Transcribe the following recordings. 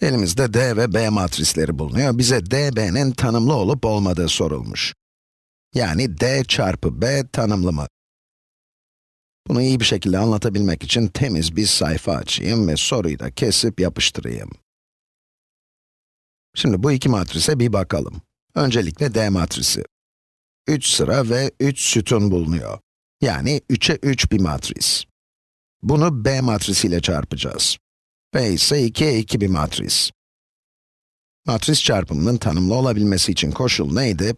Elimizde D ve B matrisleri bulunuyor. Bize DB'nin tanımlı olup olmadığı sorulmuş. Yani D çarpı B tanımlı mı? Bunu iyi bir şekilde anlatabilmek için temiz bir sayfa açayım ve soruyu da kesip yapıştırayım. Şimdi bu iki matrise bir bakalım. Öncelikle D matrisi. 3 sıra ve 3 sütun bulunuyor. Yani 3'e 3 bir matris. Bunu B matrisiyle çarpacağız. B ise 2'ye 2 bir matris. Matris çarpımının tanımlı olabilmesi için koşul neydi?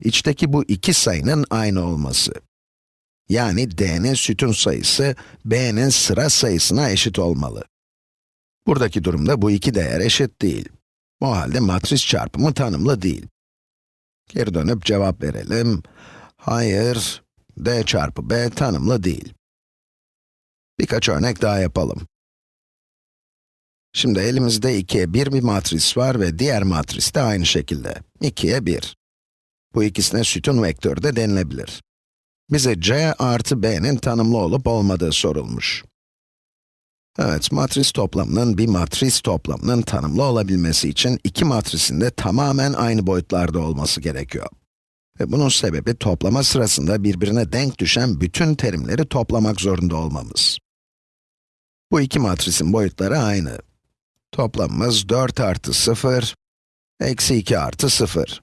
İçteki bu iki sayının aynı olması. Yani D'nin sütun sayısı, B'nin sıra sayısına eşit olmalı. Buradaki durumda bu iki değer eşit değil. O halde matris çarpımı tanımlı değil. Geri dönüp cevap verelim. Hayır, D çarpı B tanımlı değil. Birkaç örnek daha yapalım. Şimdi elimizde 2'ye 1 bir matris var ve diğer matris de aynı şekilde. 2'ye 1. Bu ikisine sütun vektörü de denilebilir. Bize c artı b'nin tanımlı olup olmadığı sorulmuş. Evet, matris toplamının bir matris toplamının tanımlı olabilmesi için iki matrisin de tamamen aynı boyutlarda olması gerekiyor. Ve bunun sebebi toplama sırasında birbirine denk düşen bütün terimleri toplamak zorunda olmamız. Bu iki matrisin boyutları aynı. Toplamımız 4 artı 0, eksi 2 artı 0.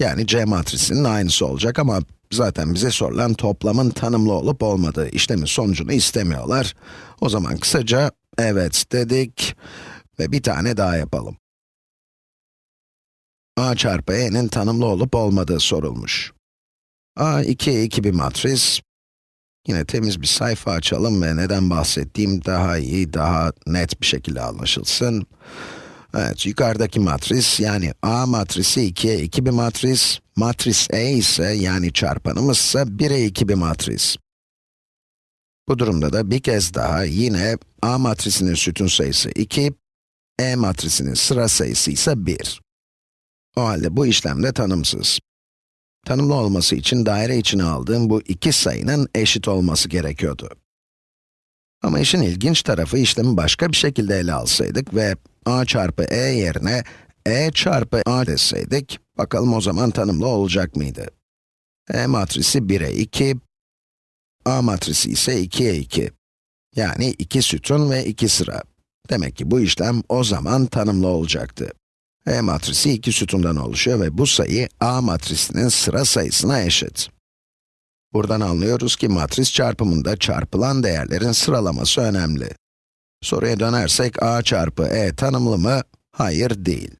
Yani C matrisinin aynısı olacak ama zaten bize sorulan toplamın tanımlı olup olmadığı işlemin sonucunu istemiyorlar. O zaman kısaca evet dedik ve bir tane daha yapalım. a çarpı e'nin tanımlı olup olmadığı sorulmuş. a 2'ye 2 bir matris. Yine temiz bir sayfa açalım ve neden bahsettiğim daha iyi, daha net bir şekilde anlaşılsın. Evet, yukarıdaki matris, yani A matrisi 2'ye 2 bir matris, matris E ise, yani çarpanımız ise 1'e 2 bir matris. Bu durumda da bir kez daha yine A matrisinin sütun sayısı 2, E matrisinin sıra sayısı ise 1. O halde bu işlem de tanımsız. Tanımlı olması için daire içine aldığım bu iki sayının eşit olması gerekiyordu. Ama işin ilginç tarafı işlemi başka bir şekilde ele alsaydık ve a çarpı e yerine e çarpı a deseydik, bakalım o zaman tanımlı olacak mıydı? E matrisi 1'e 2, a matrisi ise 2'ye 2. Yani 2 sütun ve 2 sıra. Demek ki bu işlem o zaman tanımlı olacaktı. E matrisi iki sütundan oluşuyor ve bu sayı A matrisinin sıra sayısına eşit. Buradan anlıyoruz ki matris çarpımında çarpılan değerlerin sıralaması önemli. Soruya dönersek A çarpı E tanımlı mı? Hayır değil.